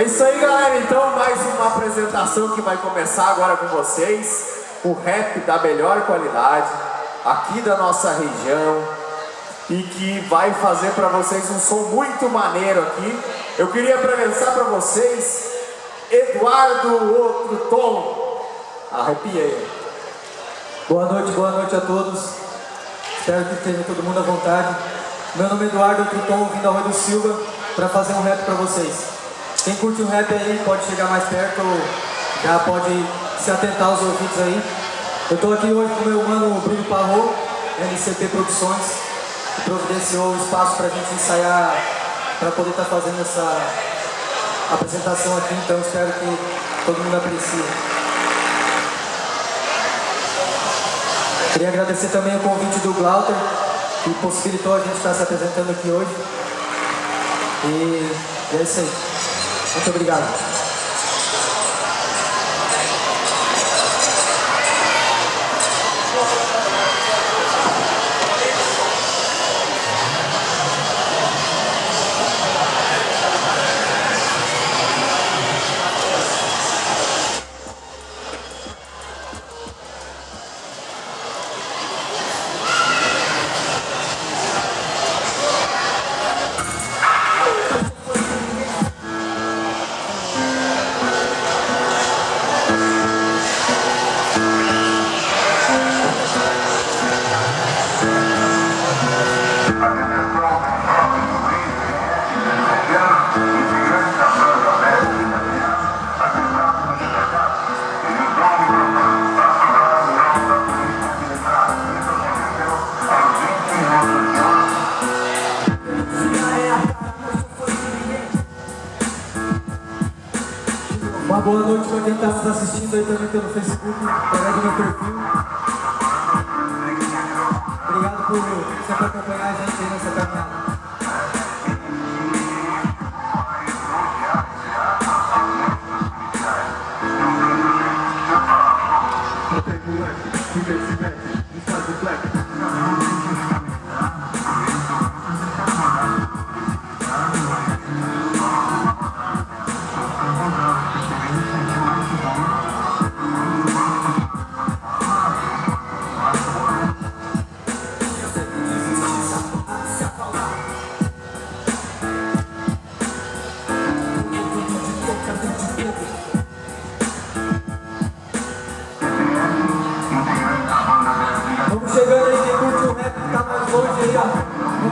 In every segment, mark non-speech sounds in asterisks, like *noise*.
É isso aí, galera. Então, mais uma apresentação que vai começar agora com vocês. O rap da melhor qualidade, aqui da nossa região. E que vai fazer para vocês um som muito maneiro aqui. Eu queria apresentar para vocês Eduardo Outro Tom. Arrepia aí. Boa noite, boa noite a todos. Espero que esteja todo mundo à vontade. Meu nome é Eduardo Outro Tom, vim da Rua do Silva para fazer um rap para vocês. Quem curte o rap aí pode chegar mais perto, já pode se atentar aos ouvidos aí. Eu estou aqui hoje com o meu mano Bruno Parro, NCP Produções, que providenciou o espaço para a gente ensaiar, para poder estar tá fazendo essa apresentação aqui, então espero que todo mundo aprecie. Queria agradecer também o convite do Glauter, que possibilitou a gente estar se apresentando aqui hoje. E é isso aí. Muito obrigado. Está nos assistindo aí também pelo Facebook, do meu perfil. Obrigado por sempre acompanhar a gente aí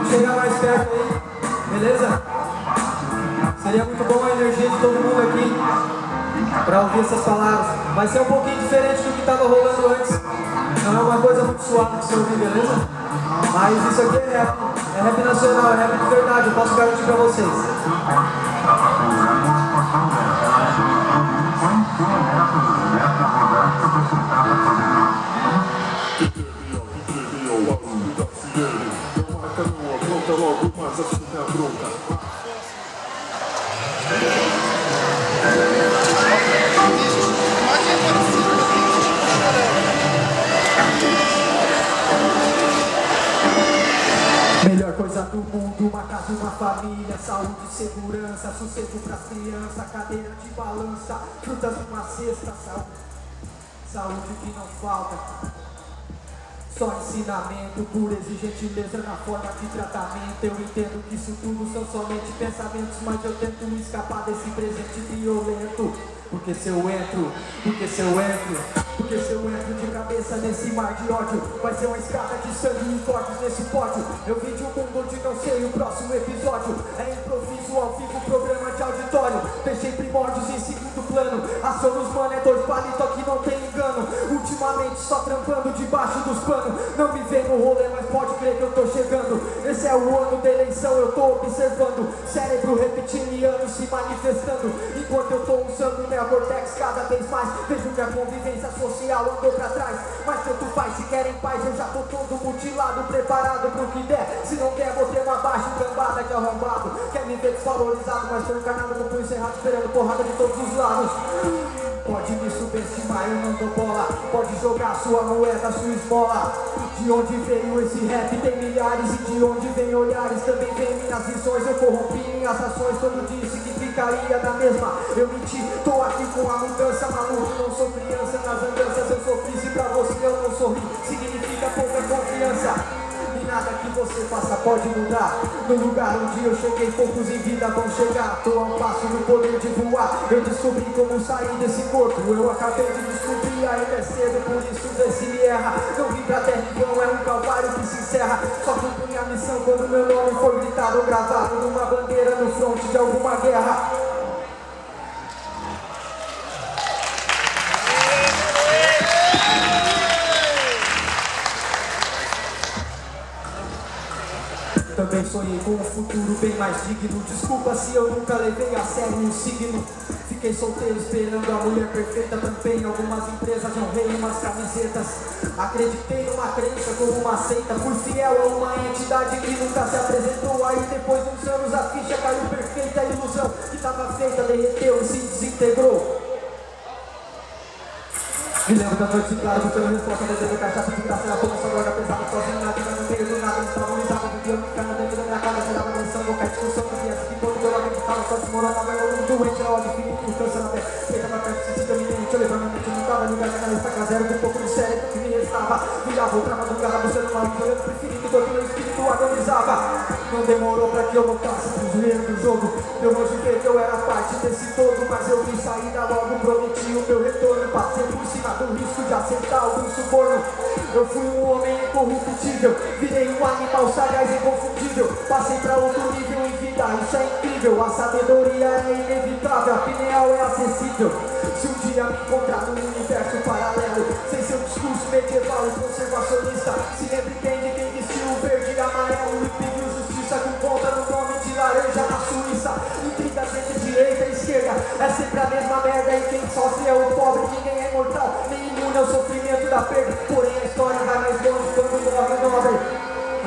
chegar mais perto aí, beleza? Seria muito bom a energia de todo mundo aqui para ouvir essas palavras. Vai ser um pouquinho diferente do que estava rolando antes. Não é uma coisa muito suave de se ouvir, beleza? Mas isso aqui é rap, é rap nacional, é rap de verdade, eu posso garantir para vocês. Melhor coisa do mundo, uma casa, uma família Saúde, segurança, sossego pras crianças Cadeira de balança, frutas numa cesta Saúde, saúde que não falta só ensinamento, e gentileza na forma de tratamento. Eu entendo que isso tudo são somente pensamentos Mas eu tento escapar desse presente violento. Porque se eu entro, porque se eu entro Porque se eu entro de cabeça nesse mar de ódio Vai ser uma escada de sangue e cortes nesse pódio. Eu vim de um mundo onde não sei o próximo episódio. É improviso ao vivo, programa de auditório. Deixei primórdios em segundo plano. Ação dos mano é dois palitos que não tem engano. Ultimamente só trampando debaixo dos panos. Não me vê no rolê, mas pode crer que eu tô chegando. Esse é o ano da eleição, eu tô observando. Cérebro reptiliano se manifestando. Enquanto eu tô usando meu cortex cada vez mais Vejo que a convivência social andou pra trás. Mas tanto faz, se querem paz eu já tô todo mutilado Preparado pro que der, se não quer vou ter uma baixa cambada de arrombado. Quer me ver desvalorizado, mas tô encarnado no punho cerrado Esperando porrada de todos os lados Pode me subestimar, eu não dou bola. Pode jogar sua moeda, sua esmola. De onde veio esse rap? Tem milhares. E de onde vem olhares? Também vem minhas visões. Eu corrompi minhas ações, todo dia significaria da mesma. Eu menti, tô aqui com a mudança Maluco, não sou criança. Nas andanças Eu sofri, se pra você eu não sorri. Significa pouca confiança que você faça pode mudar. No lugar onde eu cheguei, poucos em vida vão chegar. Tô a um passo no poder de voar. Eu descobri como sair desse corpo. Eu acabei de descobrir, ainda é cedo Por isso vê se me erra. Não vim pra terra em vão, é um calvário que se encerra. Só cumpri a missão quando meu nome foi gritado Gravado numa bandeira no fronte de alguma guerra Também sonhei com um futuro bem mais digno. Desculpa se eu nunca levei a sério um signo. Fiquei solteiro esperando a mulher perfeita. Tampei algumas empresas, honrei umas camisetas. Acreditei numa crença como uma seita. Fui fiel a uma entidade que nunca se apresentou. Aí depois de uns anos a ficha caiu perfeita. A ilusão que estava feita derreteu e se desintegrou. Me lembro da noite clara, buscando resposta, desejando cachaça de graça, era como essa droga pesada, sozinho na vida, no meio do nada, estava unizado, vivia ficando dentro da minha casa, gerava menção, qualquer discussão que viesse, que todo meu lamento estava só desmoronava, eu um doente, na hora de infinito, com câncer na pele, feita pra perto, se com um pouco de cérebro que me restava, virava outra madrugada, buscando uma vida, olhando pro infinito, todo meu espírito agonizava, não demorou pra que eu voltasse pro joelho do jogo, eu julguei que eu era parte desse todo, mas eu vim sair da logo, prometi o meu retorno, passei por cima do risco de acertar algum suborno. Eu fui um homem incorruptível, virei um animal sagaz e inconfundível. Passei pra outro nível em vida, isso é incrível. A sabedoria é inevitável, a pineal é acessível. Se um dia me encontrar num é sempre a mesma merda e quem sofre é o pobre, ninguém é imortal, nem imune ao sofrimento da perda. Porém a história vai mais longe quando morre nobre.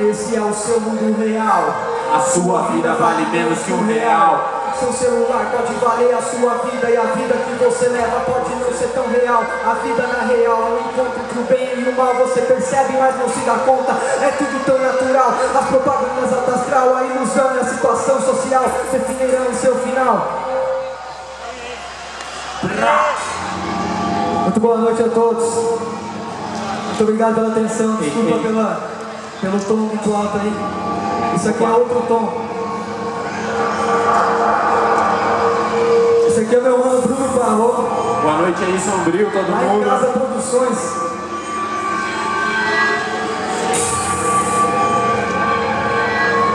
Esse é o seu mundo real. A sua vida vale menos que um real. Seu celular pode valer a sua vida e a vida que você leva pode não ser tão real. A vida na real é um encontro entre o bem e o mal. Você percebe, mas não se dá conta. É tudo tão natural. As propagandas alta astral, a ilusão e a situação social definirão o seu final. Muito boa noite a todos. Muito obrigado pela atenção. Desculpa pela, pelo tom muito alto aí. Isso aqui é outro tom. Esse aqui é meu mano Bruno Barro. Boa noite aí, Sombrio, todo Lá mundo. em Casa Produções.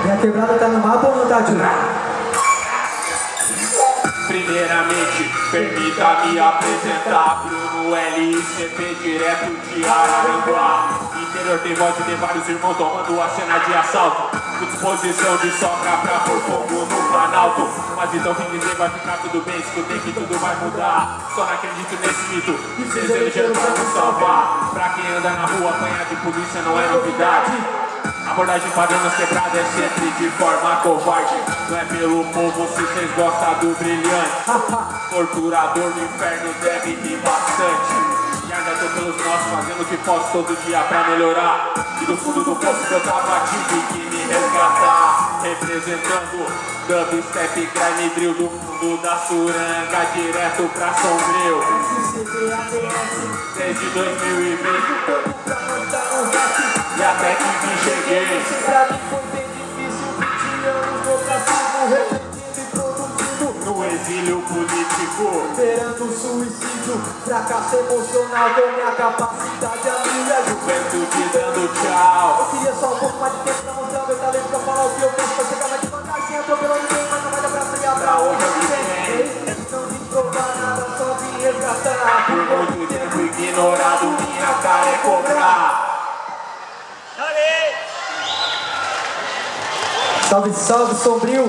Minha quebrada tá no mapa ou não tá, tio? Primeiramente, permita-me apresentar Bruno LICP, direto de Araranguá. Interior tem voz de vários irmãos tomando a cena de assalto. Com disposição de sobra pra pôr fogo no Planalto. Mas então vim dizer vai ficar tudo bem, escutei que tudo vai mudar. Só não acredito nesse mito, desejando pra nos salvar Pra quem anda na rua, apanhar de polícia não é novidade Abordagem padrão nas quebradas é sempre de forma covarde. Não é pelo povo se vocês gostam do brilhante. *laughs* Torturador no inferno deve rir bastante. E ainda tô pelos nossos, fazendo o que posso todo dia pra melhorar. E do fundo do poço que eu tava tive que me resgatar. Representando dubstep, grime drill Do fundo da suranga, direto pra sombrio. Desde 2020 até que me cheguei. Pra mim foi bem difícil, 20 anos no castigo, refletindo e produzindo. No exílio político. Esperando o suicídio, fracasso emocional com minha capacidade a minha Juventude dando tchau. Eu queria só um pouco mais de tempo pra mostrar meu talento Pra falar o que eu penso, pra chegar mais devagar Sem atropelando ninguém, mas não vai dar pra frear pra onde eu vim Não vim provar nada, só vim resgatar. Por muito tempo ignorado, minha cara é cobrar Salve, salve, Sombrio!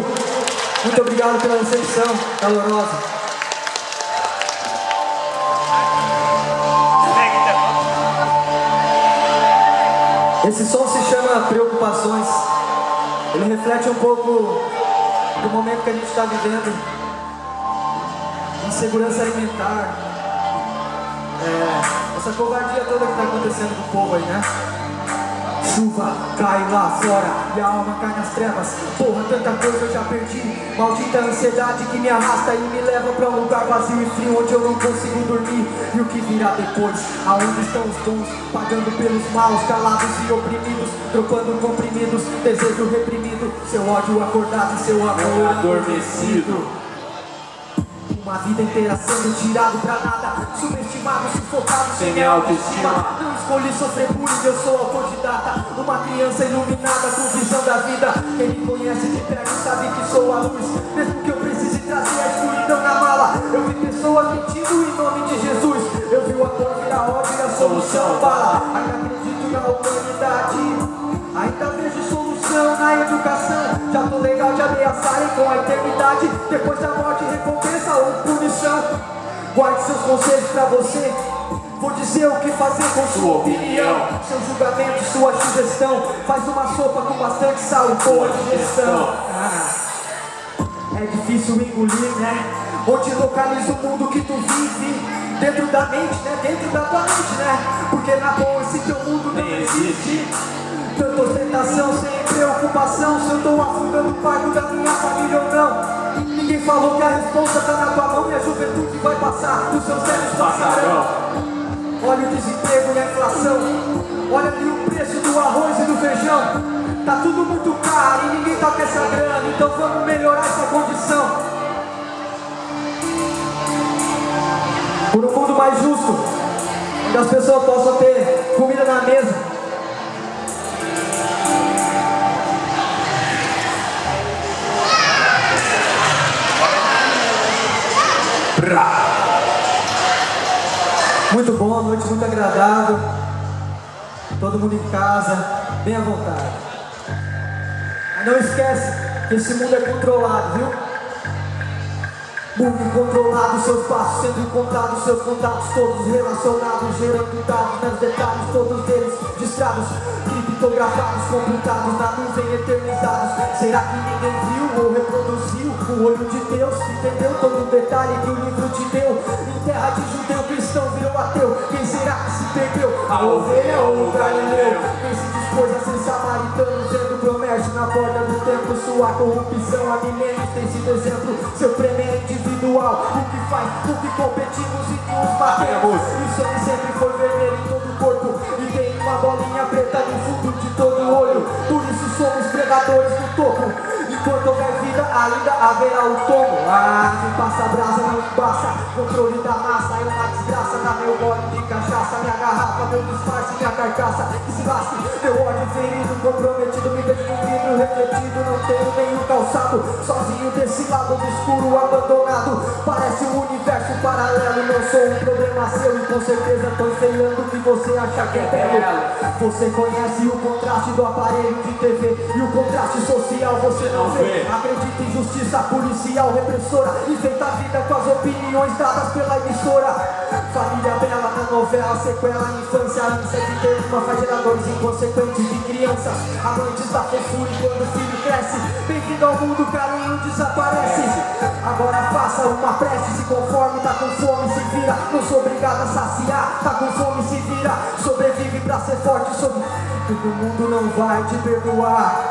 Muito obrigado pela recepção calorosa. Esse som se chama Preocupações. Ele reflete um pouco do momento que a gente está vivendo. Insegurança alimentar, É, essa covardia toda que tá acontecendo com o povo aí, né? Chuva cai lá fora e a alma cai nas trevas. Porra, tanta coisa eu já perdi. Maldita ansiedade que me arrasta e me leva pra um lugar vazio e frio onde eu não consigo dormir. E o que virá depois? Aonde estão os bons? Pagando pelos maus, calados e oprimidos, trocando comprimidos, desejo reprimido, seu ódio acordado e seu amor adormecido. Uma vida inteira sendo tirado pra nada Subestimado, sufocado, sem minha autoestima escolhi sofrer bullying, eu sou autodidata Uma criança iluminada com visão da vida. Quem me conhece de perto sabe que sou a luz. Mesmo que eu precise trazer a escuridão na mala Eu vi pessoas mentindo em nome de Jesus. Eu vi o amor virar ódio e a solução bala Ainda acredito na humanidade. Ainda vejo solução na educação. Já tô legal de ameaçarem com a eternidade. Depois da morte recompensa ou punição. Guarde seus conselhos pra você Vou dizer o que fazer com sua opinião. Seu julgamento, sua sugestão. Faz uma sopa com bastante sal e boa digestão. ah, É difícil engolir, né? Onde localiza o mundo que tu vive Dentro da mente, né? Dentro da tua mente, né? Porque na boa esse teu mundo não existe. Tanta ostentação sem preocupação Se eu tô afundando o pago da minha família ou não. Ninguém falou que a resposta tá na tua mão E a juventude vai passar, os seus velhos passarão Olha o desemprego e a inflação. Olha ali o preço do arroz e do feijão. Tá tudo muito caro e ninguém toca essa grana Então vamos melhorar essa condição. Por um mundo mais justo Onde as pessoas possam ter comida na mesa Muito bom, noite muito agradável. Todo mundo em casa, bem à vontade. Mas não esquece que esse mundo é controlado, viu? Mundo incontrolado, seus passos sendo encontrados, seus contatos todos relacionados, gerando dados, nos detalhes, todos eles distrados, criptografados, computados, na nuvem eternizados. Será que ninguém viu ou reproduziu o olho de Deus? Entendeu todo o detalhe que o livro te deu? Em terra de judeu, cristão virou ateu. Quem será que se perdeu? A ovelha ou o galileu? Quem se dispôs a ser samaritano, promete na borda do tempo, sua corrupção há milênios tem sido exemplo, seu prêmio é individual. O que faz, o que competimos e que nos batemos. E o sangue sempre foi vermelho em todo o corpo. E tem uma bolinha preta no fundo de todo o olho. Por isso somos predadores do topo. Enquanto houver vida, ainda haverá o tomo. Ah, quem passa brasa não passa. Controle da massa é uma desgraça. Dá meu gole de cachaça, minha garrafa, meu disfarce, minha carcaça. Se lasque, meu ódio ferido, comprometido, me vejo no vidro refletido. Não tenho nenhum calçado, sozinho desse lado do escuro, abandonado. Parece um universo paralelo. Não sou um problema seu e com certeza tô enfeiando o que você acha que é belo. Você conhece o contraste do aparelho de TV e o contraste social você não vê. Acredita em justiça policial repressora. Enfeita a vida com as opiniões dadas pela emissora. Família bela na novela, sequela, infância, ter uma faz geradores inconsequentes de crianças. Amantes da fofura quando o filho cresce. Bem-vindo ao mundo, carinho desaparece. Agora faça uma prece, se conforme, tá com fome, se vira. Não sou obrigado a saciar, tá com fome, se vira. Sobrevive pra ser forte, sobre... Todo mundo não vai te perdoar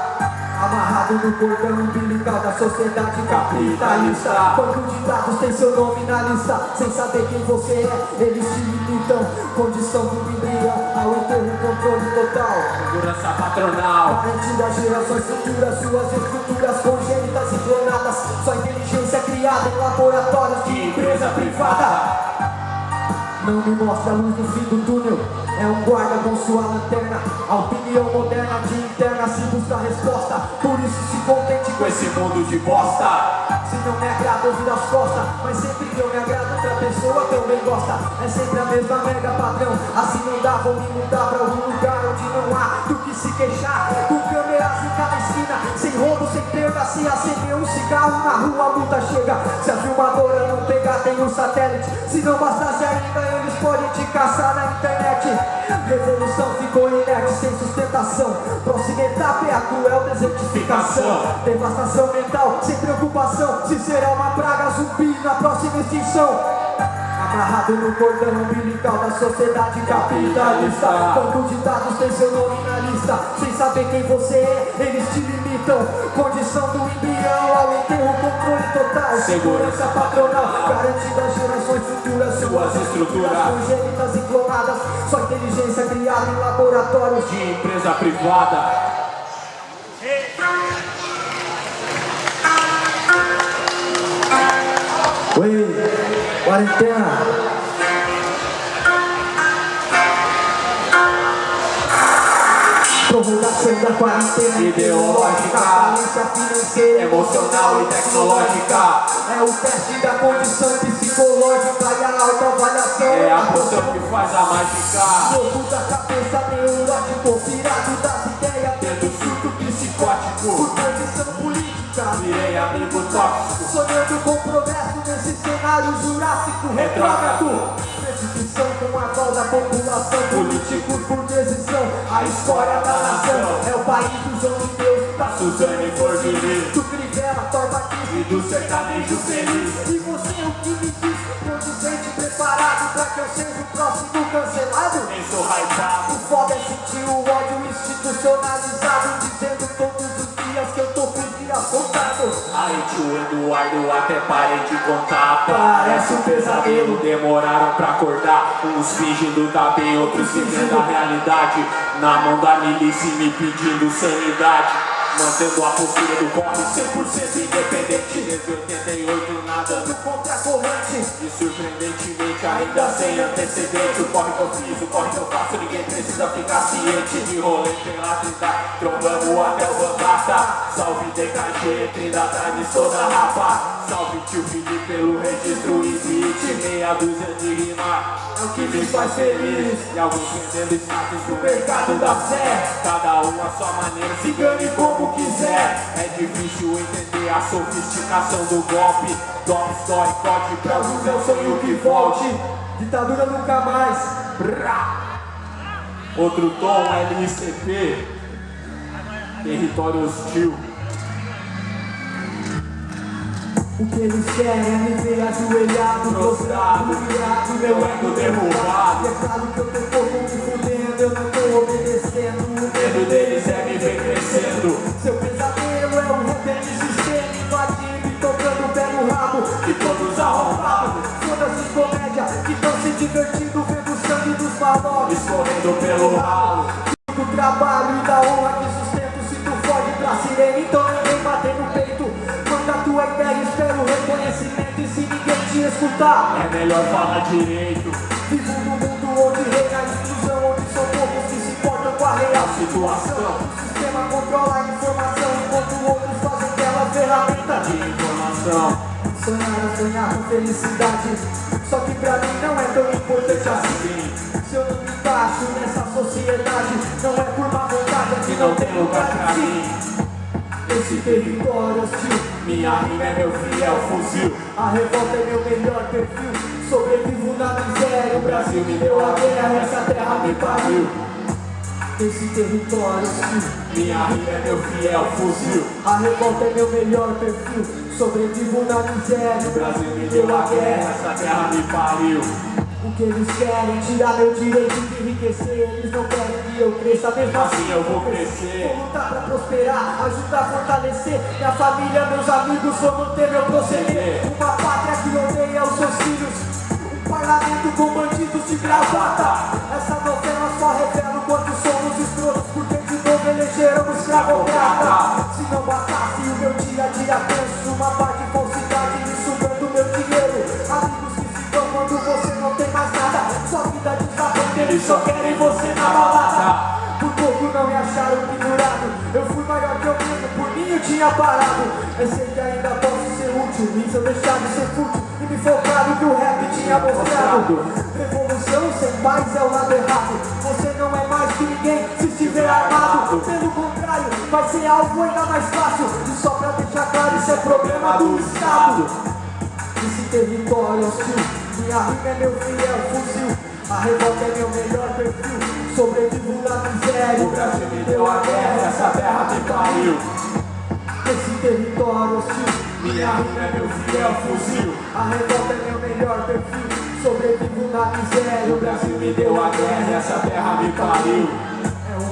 Amarrado no cordão umbilical da sociedade capitalista. Banco de dados tem seu nome na lista Sem saber quem você é, eles te limitam. Condição do embrião ao enterro controle total. Segurança patronal. Parente das gerações futuras Suas estruturas congênitas e clonadas. Sua inteligência criada em laboratórios de empresa privada não me mostra a luz no fim do túnel. É um guarda com sua lanterna. A opinião moderna de interna se busca resposta. Por isso se contente com esse mundo de bosta. Se não me agrada ouvir as costas Mas sempre que eu me agrado outra pessoa também gosta. É sempre a mesma mega padrão. Assim não dá, vou me mudar pra algum lugar Onde não há do que se queixar Sem roubo, sem perda Se acender um cigarro na rua a multa chega. Se a filmadora não pegar tem um satélite. Se não bastasse ainda eles podem te caçar na internet. Revolução ficou inerte, sem sustentação. Próxima etapa é a cruel desertificação. Devastação mental, sem preocupação. Se será uma praga zumbi na próxima extinção Amarrado no cordão umbilical da sociedade capitalista. Banco de dados tem seu nome na lista Sem saber quem você é, eles te limitam. Condição do embrião ao enterro, controle total. Segurança. Patronal, garantida às gerações futuras. Suas estruturas congênitas e clonadas. Sua inteligência criada em laboratórios. De empresa privada quarentena. Prorrogação da quarentena. Ideológica, falência financeira, emocional e tecnológica. É o teste da condição psicológica e a autoavaliação. É a poção que faz a mágica. Louco da cabeça, neurótico, pirado das ideias, Tendo surto por psicótico condição política. Virei amigo tóxico. Sonhando com progresso cenário jurássico retrógrado. Perseguição com a qual da população. Políticos por decisão. A história da nação É o país do João de Deus Da Suzane Forvini do Crivella, Torba E do sertanejo feliz. E você o que me diz? Condizente, preparado Pra que eu seja o próximo cancelado? Nem sou hypado. O foda é sentir o ódio institucionalizado Dizendo Tio Eduardo até parei de contar Parece um pesadelo. Demoraram pra acordar Uns fingindo tá bem, outros vivendo a realidade Na mão da milícia me pedindo sanidade Mantendo a postura do corre. 100% independente Desde 88 nadando Contra a corrente E surpreendentemente ainda sem antecedente. O corre que eu fiz, o corre que eu faço Ninguém precisa ficar ciente. De rolê pela trindade Trombando até o Bandata Salve DKG, Trindade de toda rapa. Salve tio Felipe pelo registro Existe meia dúzia de rima É o que me faz feliz. E alguns vendendo status no mercado da fé. Cada um a sua maneira, se gane como quiser. É difícil entender a sofisticação do golpe. Dom, story, corte pra o o sonho que volte. Ditadura nunca mais. Brá. Outro tom, LCP Território hostil O que eles querem é me ver ajoelhado Prostrado, humilhado, meu ego derrubado. É claro que eu tô pouco me fudendo Eu não tô obedecendo. O medo deles é me ver crescendo Seu pesadelo é o rap sistema Invadindo e tocando o pé no rabo E todos arrombados Foda-se comédia que tão se divertindo Vendo o sangue dos malocos Escorrendo pelo ralo. Do trabalho e da honra que sustento Se tu foge pra sirene, então ninguém bater no peito. Manda a tua ideia, espero reconhecimento. E se ninguém te escutar É melhor falar direito a situação. O sistema controla a informação Enquanto outros fazem dela ferramenta de informação. Sonhar é sonhar com felicidade. Só que pra mim não é tão importante assim. Se eu não me encaixo nessa sociedade Não é por má vontade, é que não tem lugar pra mim. Esse território hostil Minha rima é meu fiel fuzil. A revolta é meu melhor perfil. Sobrevivo na miséria O Brasil me deu a guerra Essa terra me pariu Esse território hostil Minha rima é meu fiel fuzil. A revolta é meu melhor perfil. Sobrevivo na miséria. O Brasil me deu a guerra, essa terra me pariu. O que eles querem, tirar meu direito de enriquecer. Eles não querem que eu cresça, mesmo Assim eu vou crescer. Vou lutar pra prosperar, ajudar a fortalecer. Minha família, meus amigos, vou manter meu proceder. Uma pátria que odeia os seus filhos. Um parlamento com bandidos de gravata. Essa novela só revela o quanto somos escrotos Porque de novo elegeram um escravocrata Se não bastasse o meu dia a dia penso Uma parte de falsidade me sugando meu dinheiro. Amigos que se vão quando você não tem mais nada. Sua vida desabando, eles só querem você na balada. Por pouco não me acharam pendurado. Eu fui maior que eu mesmo, por mim eu tinha parado. Eu sei que ainda posso ser útil E se eu deixar de ser fútil E me focar no que o rap tinha mostrado. Revolução sem paz é o lado errado. Você mais que ninguém se estiver armado Pelo contrário, vai ser algo ainda mais fácil. E só pra deixar claro, isso é problema do Estado. Esse território hostil Minha rima é meu fiel fuzil. A revolta é meu melhor perfil Sobrevivo na miséria. O Brasil me deu a guerra, essa terra me pariu. Esse território hostil Minha rima é meu fiel fuzil. A revolta é meu melhor perfil Sobrevivo na miséria. O Brasil me deu a guerra, essa terra me pariu.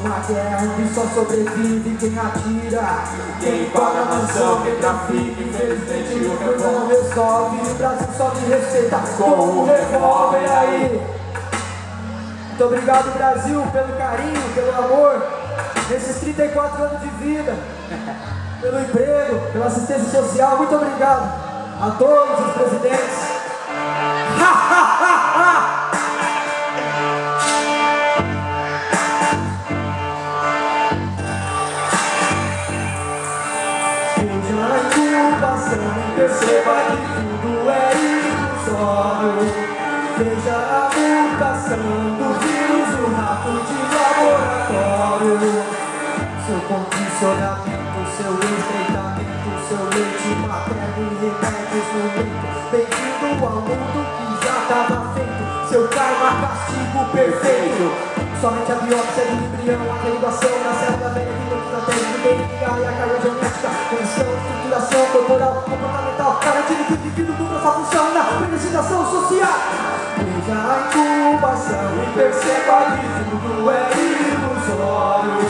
Uma guerra onde só sobrevive quem atira. Quem paga a mansão, quem trafica, infelizmente o Coisa não resolve, o Brasil só me respeita Com o revólver aí. Muito obrigado, Brasil, pelo carinho, pelo amor, nesses 34 anos de vida, pelo emprego, pela assistência social. Muito obrigado a todos os presidentes. Perceba que tudo é ilusório. Veja a mutação do vírus, o rato de laboratório. Seu condicionamento, seu estreitamento, seu leite materno e remédios no leito. Bem-vindo ao mundo que já estava feito. Seu karma, castigo perfeito. Somente a biópsia do embrião, a derivação da célula velha de estratégia do DNA e a carga genética, garantindo que o indivíduo cumpra sua função na organização social. Veja a incubação e perceba que tudo é ilusório.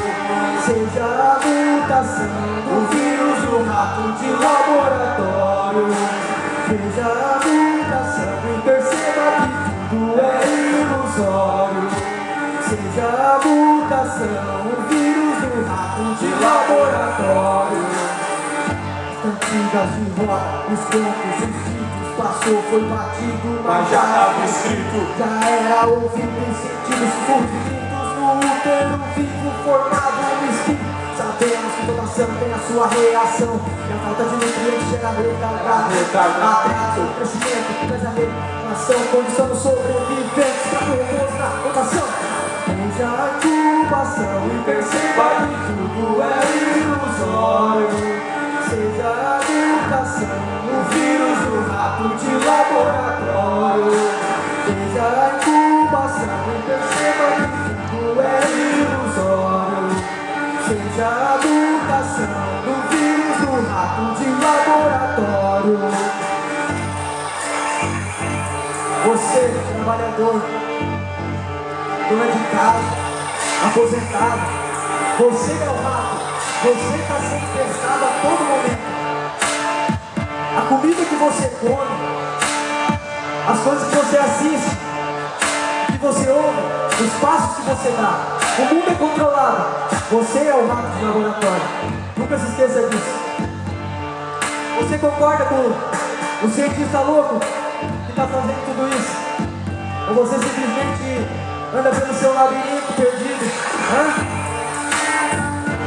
Seja a mutação do vírus, o rato de laboratório. Veja a mutação e perceba que tudo é ilusório. Seja a mutação, o vírus do rato de laboratório. Cantigas de rock, os contos, os títulos, passou, foi batido, Mas já estava escrito. já era ouvido em sentidos fugidos no útero vivo formado no espírito. Sabemos que toda ação tem a sua reação E a falta de nutrientes gera retardado. Atraso, crescimento, desação Condição sobreviventes para compor na rotação Veja a incubação e perceba que tudo é ilusório Seja a mutação, o vírus, o rato de laboratório. Veja a incubação perceba que tudo é ilusório. Seja a mutação do vírus, do rato de laboratório. Você, trabalhador, dona de casa, aposentado, você é o rato, você está sendo testado a todo momento. A comida que você come, as coisas que você assiste, que você ouve, os passos que você dá. O mundo é controlado. Você é o rato de laboratório. Nunca se esqueça disso. Você concorda com o cientista louco que está fazendo tudo isso? Ou você simplesmente anda pelo seu labirinto perdido? Hã?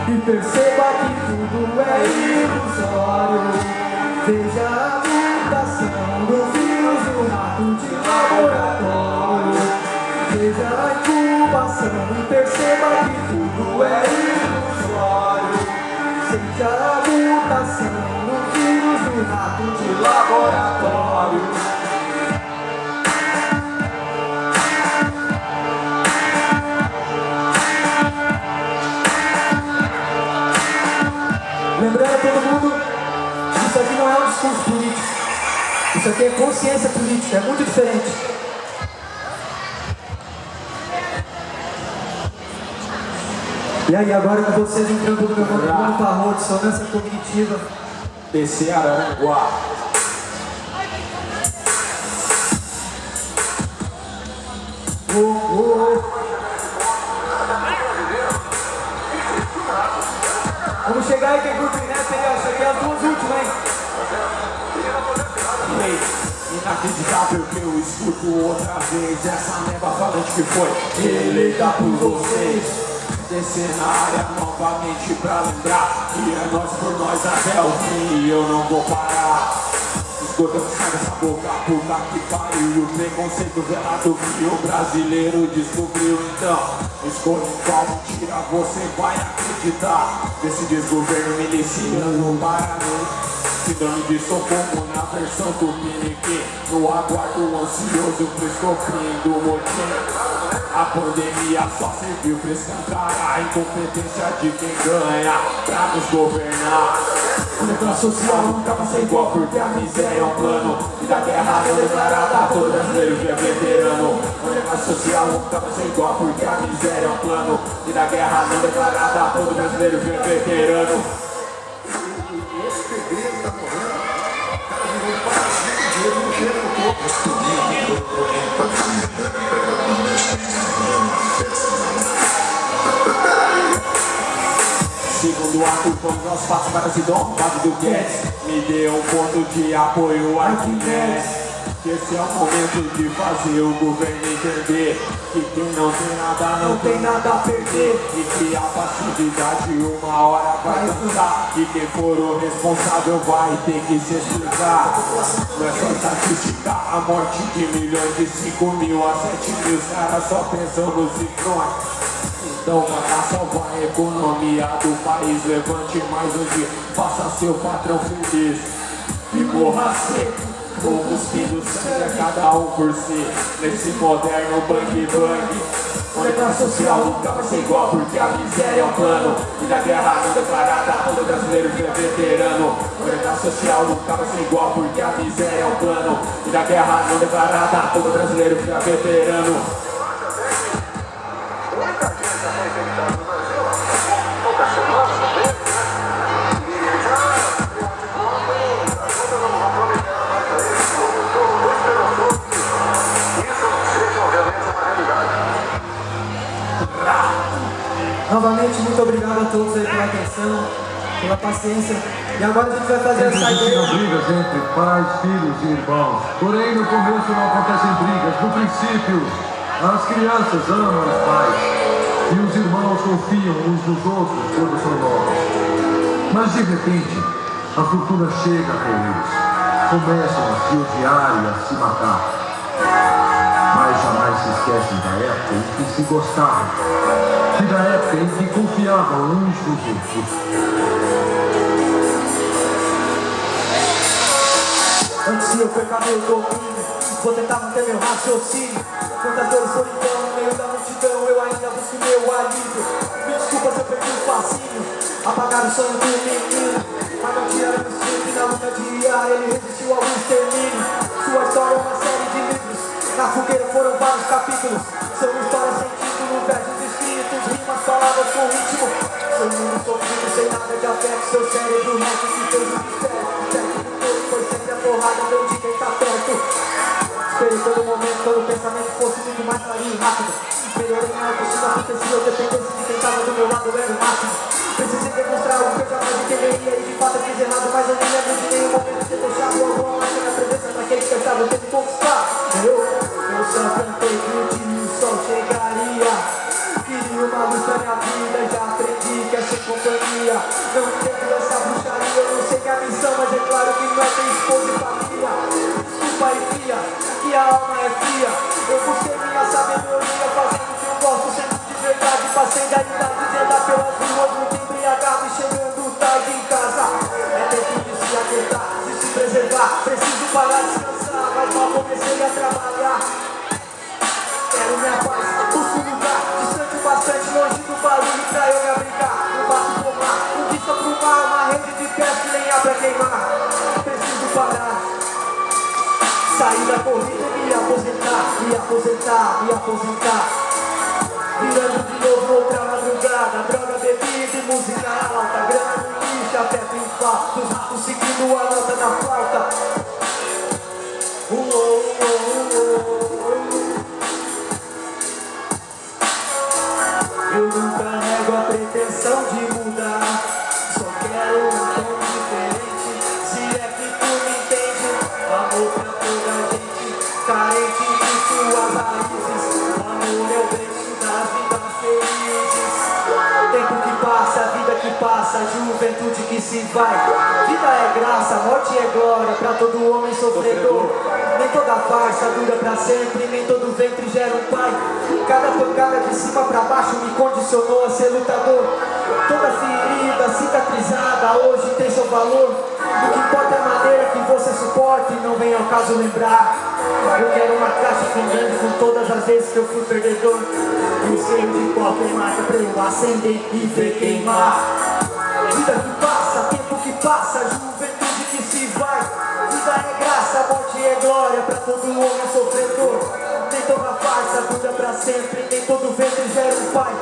E perceba que tudo é ilusório. Veja a mutação do vírus, o rato de laboratório. Veja a incubação e perceba que tudo é ilusório. Seja a mutação do vírus, o rato de laboratório. Lembrando todo mundo, não é um discurso político. Isso aqui é consciência política, é muito diferente. E aí, agora com vocês entrando no meu conteúdo farrou, dissonância cognitiva. Descer Araranguá. Oh, oh, oh. Vamos chegar aí, quem curte o Inés, aí, ó, isso aqui é as duas últimas, hein? Inacreditável que eu escuto outra vez Essa neba falante que foi eleita por vocês. Descer na área novamente pra lembrar Que é nós por nós até o fim. E eu não vou parar Esgotando sai dessa boca, puta que pariu o preconceito velado que o brasileiro descobriu. Então, escolha em qual mentira você vai acreditar. Desse desgoverno miliciano para mim Síndrome de Estocolmo na versão do Tupiniquim No aguardo ansioso pro escopim do motim. A pandemia só serviu pra escancar a incompetência de quem ganha pra nos governar. Negócio social nunca vai ser igual porque a miséria é um plano. E da guerra não declarada todo brasileiro que é veterano. Negócio social nunca vai ser igual porque a miséria é um plano. E da guerra não declarada todo brasileiro que é veterano Segundo ato, vamos aos passos para se base do Guedes Me deu um ponto de apoio Arquimedes. Que esse é o momento de fazer o governo entender Que quem não tem nada não, Não tem nada a perder. E que a passividade uma hora vai cansar E quem for o responsável vai ter que se explicar Não é só estatística, a morte de milhões de 5 mil a 7 mil Os caras só pensam nos ciclões então para salvar a economia do país Levante mais hoje, faça seu patrão feliz. E morra seco ou cuspindo sangue a cada um por si. Nesse moderno bang bang O negócio social nunca vai ser igual Porque a miséria é um plano. E da guerra não declarada todo brasileiro que é veterano. O negócio social nunca vai ser igual Porque a miséria é um plano. E da guerra não declarada todo brasileiro que é veterano obrigado a todos aí pela atenção, pela paciência. E agora a gente vai fazer a Sempre existiram saideira. brigas entre pais, filhos e irmãos. Porém, no começo não acontecem brigas. No princípio, as crianças amam os pais. E os irmãos confiam uns nos outros quando são novos. Mas de repente, a fortuna chega até eles. Começam a se odiar e a se matar. Mas jamais se esquecem da época em que se gostavam. Da época em que confiavam uns nos outros. Antes de eu perder meu domínio, vou tentar manter meu raciocínio. Dores solidão no meio da multidão, eu ainda busco meu alívio. Me desculpa se eu perdi o fascínio, apagar o sonho do menino. Mas não tiraram o instinto e na luta diária ele resistiu ao extermínio. Sua história é uma série de livros, na fogueira foram vários capítulos. São histórias com ritmo. Seu mundo sofrido, sem nada de afeto, seu cérebro reto se fez um mistério. Foi sempre a porrada, não de quem tá perto. Esperei todo momento, todo pensamento fosse muito mais claro e rápido. Melhorei minha autoestima, porque se eu dependesse de quem tava do meu lado, eu era o máximo. Precisei demonstrar o que eu jamais entenderia e de fato eu fiz errado, não é esposa e família. Desculpa e fria, que a alma é fria. Eu busquei minha sabedoria, fazendo o que eu gosto, sendo de verdade. Passei da idade de andar pelas ruas, muito embriagado e chegando tarde em casa. É tempo de se aquietar, de se preservar. Preciso parar, descansar, mas mal comecei a trabalhar. Quero minha paz, busco lugar distante bastante, longe do barulho pra eu me abrigar. Não bato pomar, com vista pro mar, uma rede de pés que lenha pra queimar. Me aposentar, me aposentar. Virando de novo outra madrugada, droga, bebida e música alta, grana no lixo, até triunfar, dos ratos seguindo a nota da flauta. Juventude que se vai Vida é graça, morte é glória Pra todo homem sofredor Nem toda farsa dura pra sempre Nem todo ventre gera um pai Cada pancada de cima pra baixo me condicionou a ser lutador Toda ferida cicatrizada hoje tem seu valor O que importa é a maneira que você suporte não vem ao caso lembrar. Eu quero uma caixa grande com todas as vezes que eu fui perdedor. O selo de qualquer marca pra eu acender e ver queimar. Vida que passa, tempo que passa, juventude que se vai. Vida é graça, morte é glória pra todo homem sofredor. Nem toda farsa dura pra sempre, nem todo ventre gera um pai.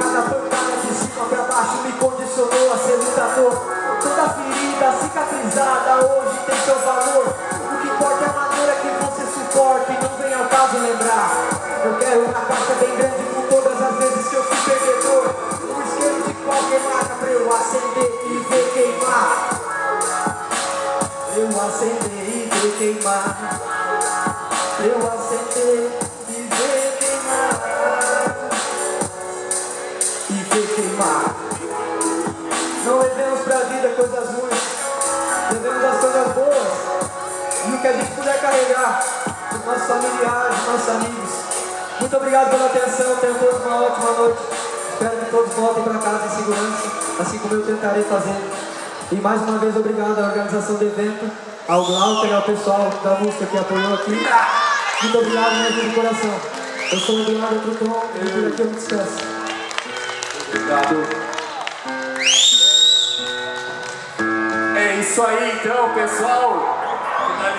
Cada pancada de cima pra baixo me condicionou a ser lutador. Toda ferida cicatrizada hoje tem seu valor. Que a gente puder carregar os nossos familiares, os nossos amigos. Muito obrigado pela atenção, tenham todos uma ótima noite. Espero que todos voltem para casa em segurança, assim como eu tentarei fazer. E mais uma vez obrigado à organização do evento, ao Glauter, ao pessoal da música que apoiou aqui. Muito obrigado mesmo de coração. Eu sou o Eduardo Truton e por aqui eu me despeço. Obrigado. É isso aí então, pessoal.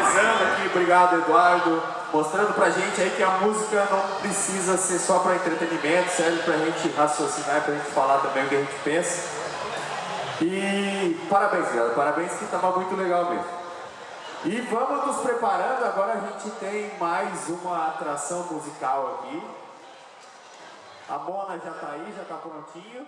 Finalizando aqui, obrigado Eduardo, mostrando pra gente aí que a música não precisa ser só para entretenimento, serve pra gente raciocinar, pra gente falar também o que a gente pensa. E parabéns, galera, parabéns que tava muito legal mesmo. E vamos nos preparando, agora a gente tem mais uma atração musical aqui. A Mona já tá aí, já tá prontinho.